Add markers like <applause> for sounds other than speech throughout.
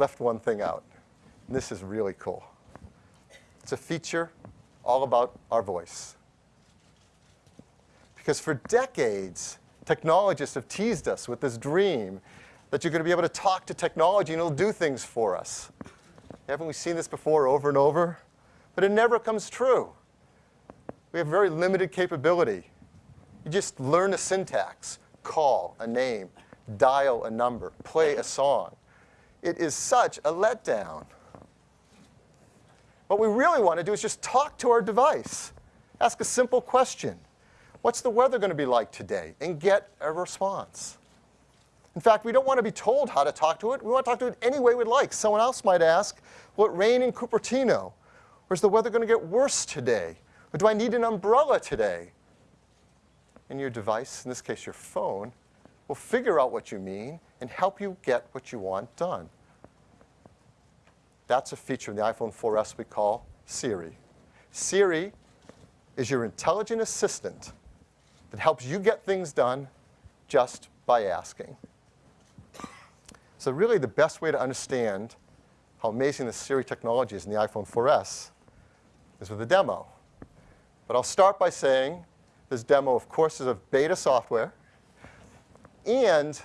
left one thing out. And this is really cool. It's a feature all about our voice. Because for decades, technologists have teased us with this dream that you're going to be able to talk to technology and it'll do things for us. Haven't we seen this before over and over? But it never comes true. We have very limited capability. You just learn a syntax, call a name, dial a number, play a song. It is such a letdown. What we really want to do is just talk to our device. Ask a simple question. What's the weather going to be like today? And get a response. In fact, we don't want to be told how to talk to it. We want to talk to it any way we'd like. Someone else might ask, will it rain in Cupertino? Or is the weather going to get worse today? Or do I need an umbrella today? And your device, in this case your phone, will figure out what you mean and help you get what you want done. That's a feature in the iPhone 4S we call Siri. Siri is your intelligent assistant that helps you get things done just by asking. So really the best way to understand how amazing the Siri technology is in the iPhone 4S is with a demo. But I'll start by saying this demo, of course, is of beta software. And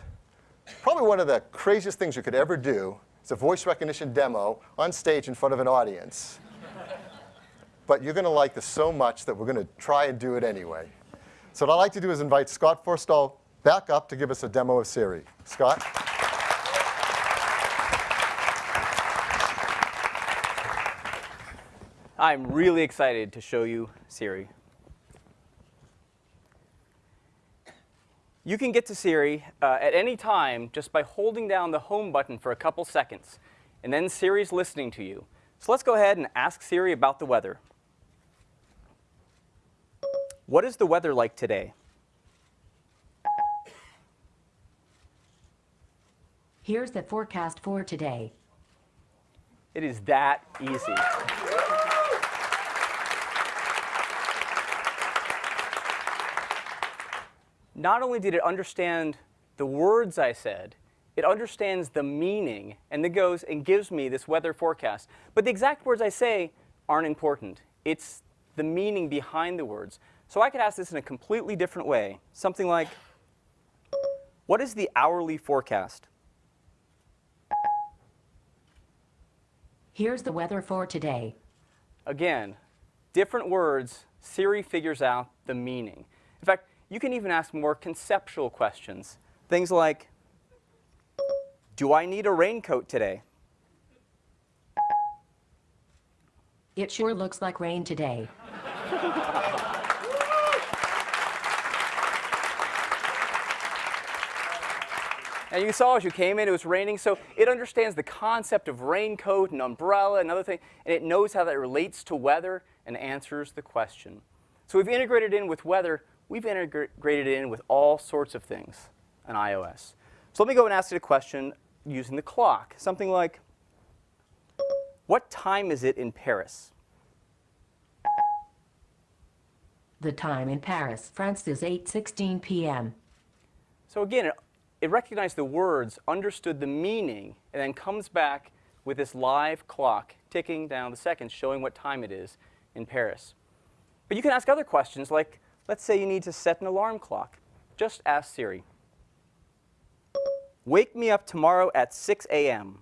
probably one of the craziest things you could ever do is a voice recognition demo on stage in front of an audience. but you're going to like this so much that we're going to try and do it anyway. So what I'd like to do is invite Scott Forstall back up to give us a demo of Siri. Scott? I'm really excited to show you Siri. You can get to Siri uh, at any time just by holding down the home button for a couple seconds, and then Siri's listening to you. So let's go ahead and ask Siri about the weather. What is the weather like today? Here's the forecast for today. It is that easy. Not only did it understand the words I said, it understands the meaning and then goes and gives me this weather forecast. But the exact words I say aren't important. It's the meaning behind the words. So I could ask this in a completely different way. Something like, what is the hourly forecast? Here's the weather for today. Again, different words, Siri figures out the meaning. In fact, you can even ask more conceptual questions. Things like, do I need a raincoat today? It sure looks like rain today. And you saw as you came in, it was raining, so it understands the concept of raincoat and umbrella and other things, and it knows how that relates to weather and answers the question. So we've integrated in with weather we've integrated it in with all sorts of things on iOS. So let me go and ask it a question using the clock. Something like, what time is it in Paris? The time in Paris, France is 8.16 p.m. So again, it, it recognized the words, understood the meaning, and then comes back with this live clock ticking down the seconds showing what time it is in Paris. But you can ask other questions like, Let's say you need to set an alarm clock. Just ask Siri. Wake me up tomorrow at 6 a.m.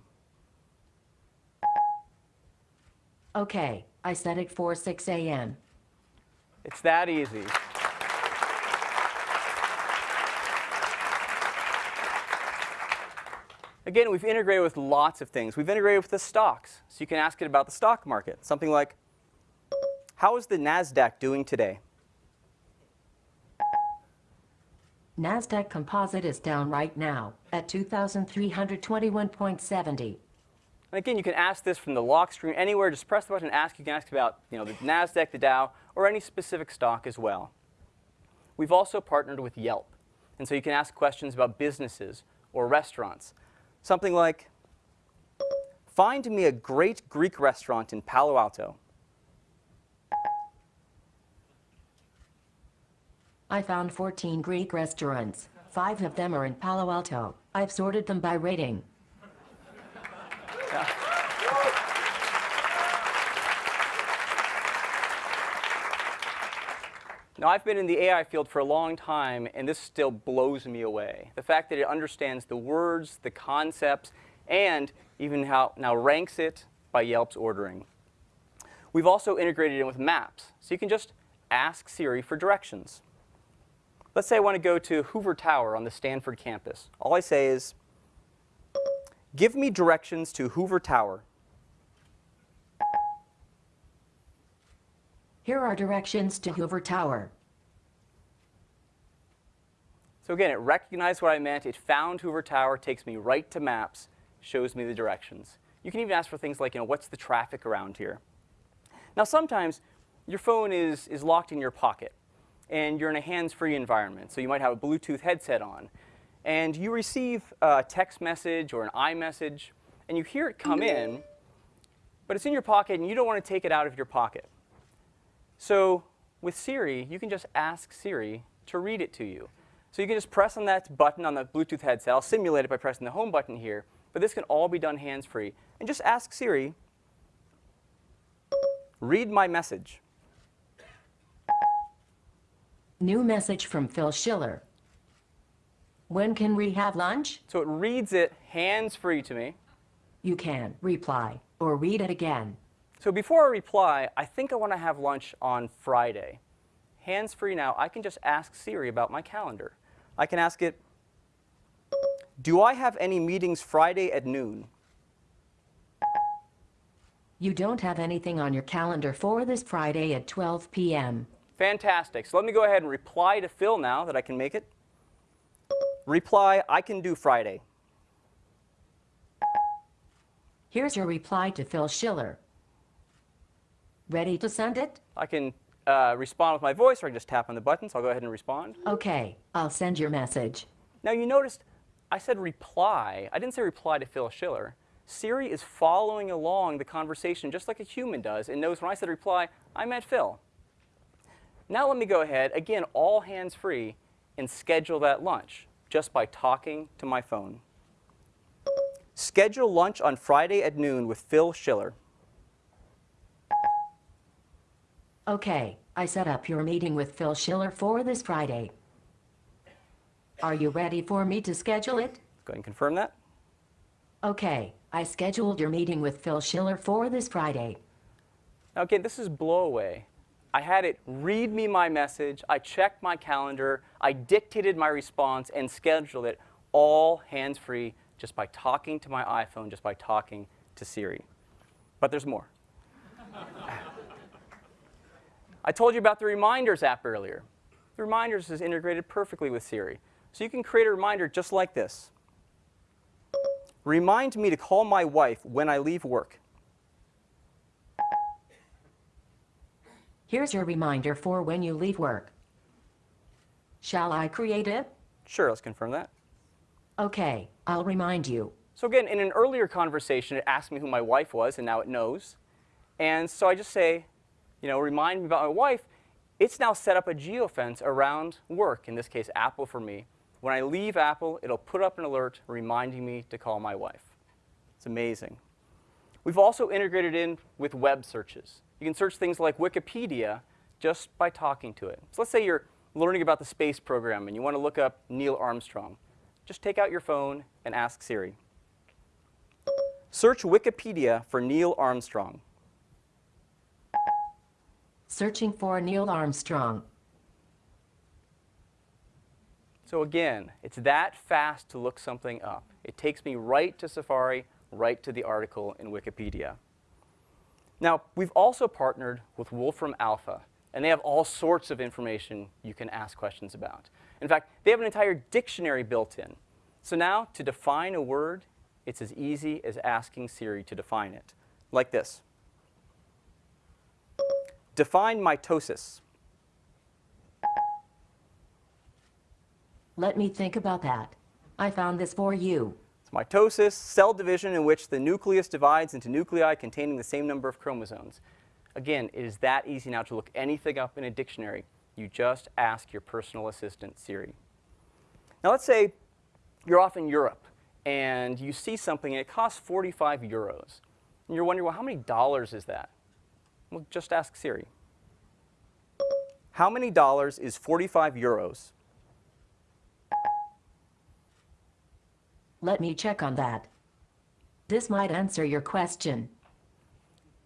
Okay, I set it for 6 a.m. It's that easy. Again, we've integrated with lots of things. We've integrated with the stocks, so you can ask it about the stock market. Something like, how is the NASDAQ doing today? NASDAQ Composite is down right now at 2,321.70. And again, you can ask this from the lock screen anywhere. Just press the button and ask. You can ask about you know, the NASDAQ, the Dow, or any specific stock as well. We've also partnered with Yelp. And so you can ask questions about businesses or restaurants. Something like, find me a great Greek restaurant in Palo Alto. I found 14 Greek restaurants, 5 of them are in Palo Alto. I've sorted them by rating. Yeah. Now, I've been in the AI field for a long time, and this still blows me away. The fact that it understands the words, the concepts, and even how now ranks it by Yelp's ordering. We've also integrated it with maps, so you can just ask Siri for directions. Let's say I want to go to Hoover Tower on the Stanford campus. All I say is, give me directions to Hoover Tower. Here are directions to Hoover Tower. So again, it recognized what I meant. It found Hoover Tower, takes me right to maps, shows me the directions. You can even ask for things like, you know, what's the traffic around here? Now, sometimes your phone is, is locked in your pocket, and you're in a hands-free environment. So you might have a Bluetooth headset on, and you receive a text message or an iMessage, and you hear it come mm-hmm. in, but it's in your pocket, and you don't want to take it out of your pocket. So with Siri, you can just ask Siri to read it to you. So you can just press on that button on the Bluetooth headset. I'll simulate it by pressing the home button here, but this can all be done hands-free. And just ask Siri, read my message. New message from Phil Schiller. When can we have lunch? So it reads it hands-free to me. You can reply or read it again. So before I reply, I think I want to have lunch on Friday. Hands-free now, I can just ask Siri about my calendar. I can ask it, do I have any meetings Friday at noon? You don't have anything on your calendar for this Friday at 12 p.m. Fantastic. So let me go ahead and reply to Phil now that I can make it. Reply, I can do Friday. Here's your reply to Phil Schiller. Ready to send it? I can uh, respond with my voice, or I can just tap on the button, so I'll go ahead and respond. Okay, I'll send your message. Now you noticed I said reply. I didn't say reply to Phil Schiller. Siri is following along the conversation just like a human does and knows when I said reply, I meant Phil. Now let me go ahead, again, all hands free, and schedule that lunch just by talking to my phone. Schedule lunch on Friday at noon with Phil Schiller. Okay, I set up your meeting with Phil Schiller for this Friday. Are you ready for me to schedule it? Go ahead and confirm that. Okay, I scheduled your meeting with Phil Schiller for this Friday. Okay, this is blow away. I had it read me my message, I checked my calendar, I dictated my response and scheduled it all hands-free just by talking to my iPhone, just by talking to Siri. But there's more. <laughs> I told you about the Reminders app earlier. The Reminders is integrated perfectly with Siri. So you can create a reminder just like this. Remind me to call my wife when I leave work. Here's your reminder for when you leave work. Shall I create it? Sure, let's confirm that. Okay, I'll remind you. So again, in an earlier conversation, it asked me who my wife was, and now it knows. And so I just say, you know, remind me about my wife. It's now set up a geofence around work, in this case, Apple for me. When I leave Apple, it'll put up an alert reminding me to call my wife. It's amazing. We've also integrated in with web searches. You can search things like Wikipedia just by talking to it. So let's say you're learning about the space program and you want to look up Neil Armstrong. Just take out your phone and ask Siri. Search Wikipedia for Neil Armstrong. Searching for Neil Armstrong. So again, it's that fast to look something up. It takes me right to Safari, right to the article in Wikipedia. Now, we've also partnered with Wolfram Alpha, and they have all sorts of information you can ask questions about. In fact, they have an entire dictionary built in. So now, to define a word, it's as easy as asking Siri to define it, like this. Define mitosis. Let me think about that. I found this for you. Mitosis, cell division in which the nucleus divides into nuclei containing the same number of chromosomes. Again, it is that easy now to look anything up in a dictionary. You just ask your personal assistant, Siri. Now let's say you're off in Europe and you see something and it costs 45 euros. And you're wondering, well, how many dollars is that? Well, just ask Siri. How many dollars is 45 euros? Let me check on that. This might answer your question.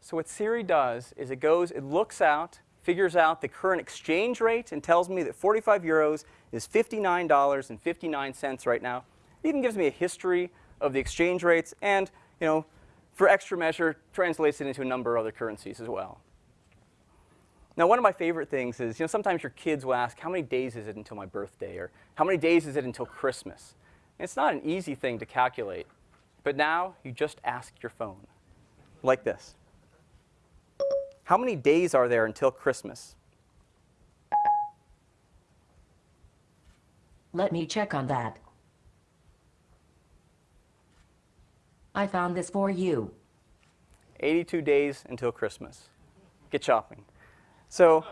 So what Siri does is it goes, it looks out, figures out the current exchange rate, and tells me that 45 euros is $59.59 right now. It even gives me a history of the exchange rates, and you know, for extra measure, translates it into a number of other currencies as well. Now, one of my favorite things is, you know, sometimes your kids will ask, how many days is it until my birthday? Or how many days is it until Christmas? It's not an easy thing to calculate. But now, you just ask your phone, like this. How many days are there until Christmas? Let me check on that. I found this for you. 82 days until Christmas. Get shopping. So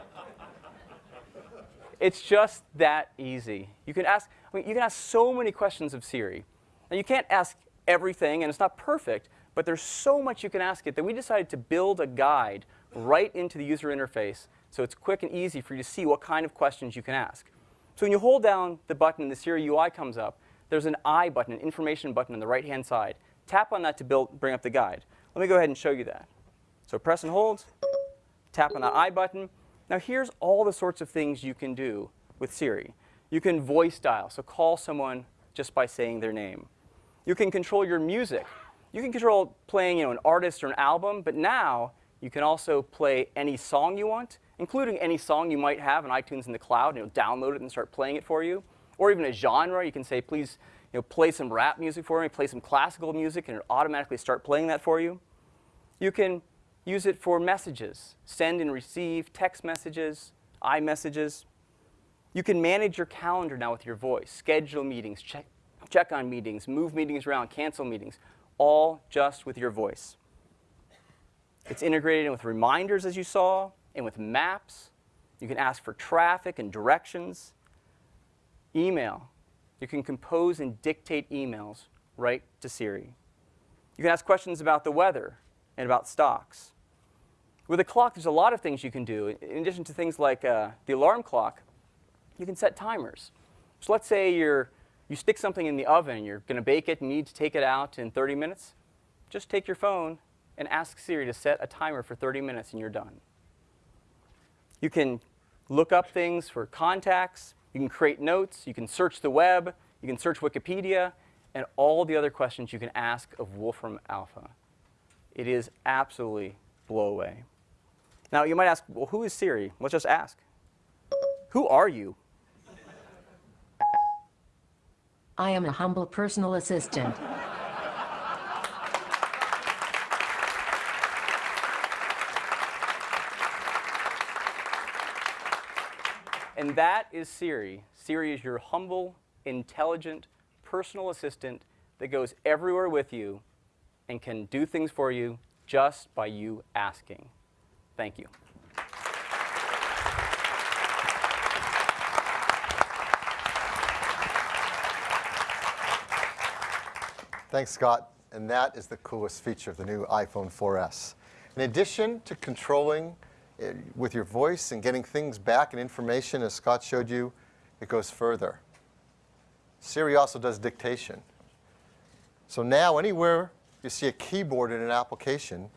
it's just that easy. You can ask, you can ask so many questions of Siri. Now you can't ask everything, and it's not perfect, but there's so much you can ask it that we decided to build a guide right into the user interface so it's quick and easy for you to see what kind of questions you can ask. So when you hold down the button the Siri UI comes up, there's an I button, an information button on the right-hand side. Tap on that to build, bring up the guide. Let me go ahead and show you that. So press and hold, tap on the I button. Now here's all the sorts of things you can do with Siri. You can voice dial, so call someone just by saying their name. You can control your music. You can control playing you know, an artist or an album, but now you can also play any song you want, including any song you might have on iTunes in the cloud, and it'll download it and start playing it for you. Or even a genre, you can say, please you know, play some rap music for me, play some classical music, and it'll automatically start playing that for you. You can use it for messages, send and receive text messages, iMessages. You can manage your calendar now with your voice, schedule meetings, check, check on meetings, move meetings around, cancel meetings, all just with your voice. It's integrated in with reminders, as you saw, and with maps. You can ask for traffic and directions. Email. You can compose and dictate emails right to Siri. You can ask questions about the weather and about stocks. With a clock, there's a lot of things you can do. In addition to things like uh, the alarm clock, you can set timers. So let's say you're, you stick something in the oven, you're going to bake it and you need to take it out in 30 minutes. Just take your phone and ask Siri to set a timer for 30 minutes and you're done. You can look up things for contacts. You can create notes. You can search the web. You can search Wikipedia and all the other questions you can ask of Wolfram Alpha. It is absolutely blow away. Now, you might ask, well, who is Siri? Let's just ask. Who are you? I am a humble personal assistant. And that is Siri. Siri is your humble, intelligent, personal assistant that goes everywhere with you and can do things for you just by you asking. Thank you. Thanks, Scott. And that is the coolest feature of the new iPhone 4S. In addition to controlling uh, with your voice and getting things back and information, as Scott showed you, it goes further. Siri also does dictation. So now anywhere you see a keyboard in an application,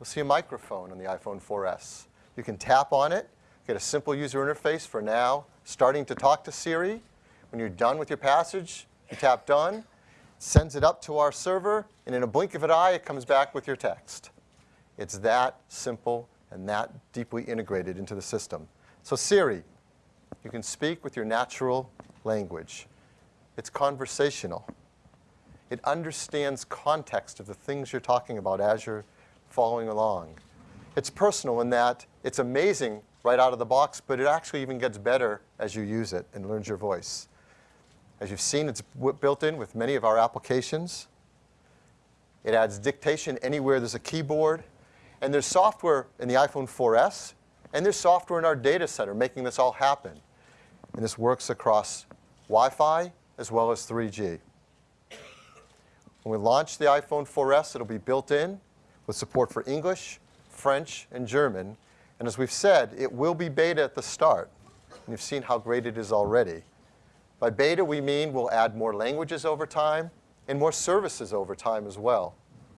you'll see a microphone on the iPhone 4S. You can tap on it, get a simple user interface for now, starting to talk to Siri. When you're done with your passage, you tap done, sends it up to our server, and in a blink of an eye, it comes back with your text. It's that simple and that deeply integrated into the system. So Siri, you can speak with your natural language. It's conversational. It understands context of the things you're talking about as you're following along. It's personal in that it's amazing right out of the box, but it actually even gets better as you use it and learns your voice. As you've seen, it's built in with many of our applications. It adds dictation anywhere there's a keyboard. And there's software in the iPhone 4S, and there's software in our data center making this all happen. And this works across Wi-Fi as well as 3G. When we launch the iPhone 4S, it'll be built in with support for English, French, and German. And as we've said, it will be beta at the start. And you've seen how great it is already. By beta, we mean we'll add more languages over time and more services over time as well.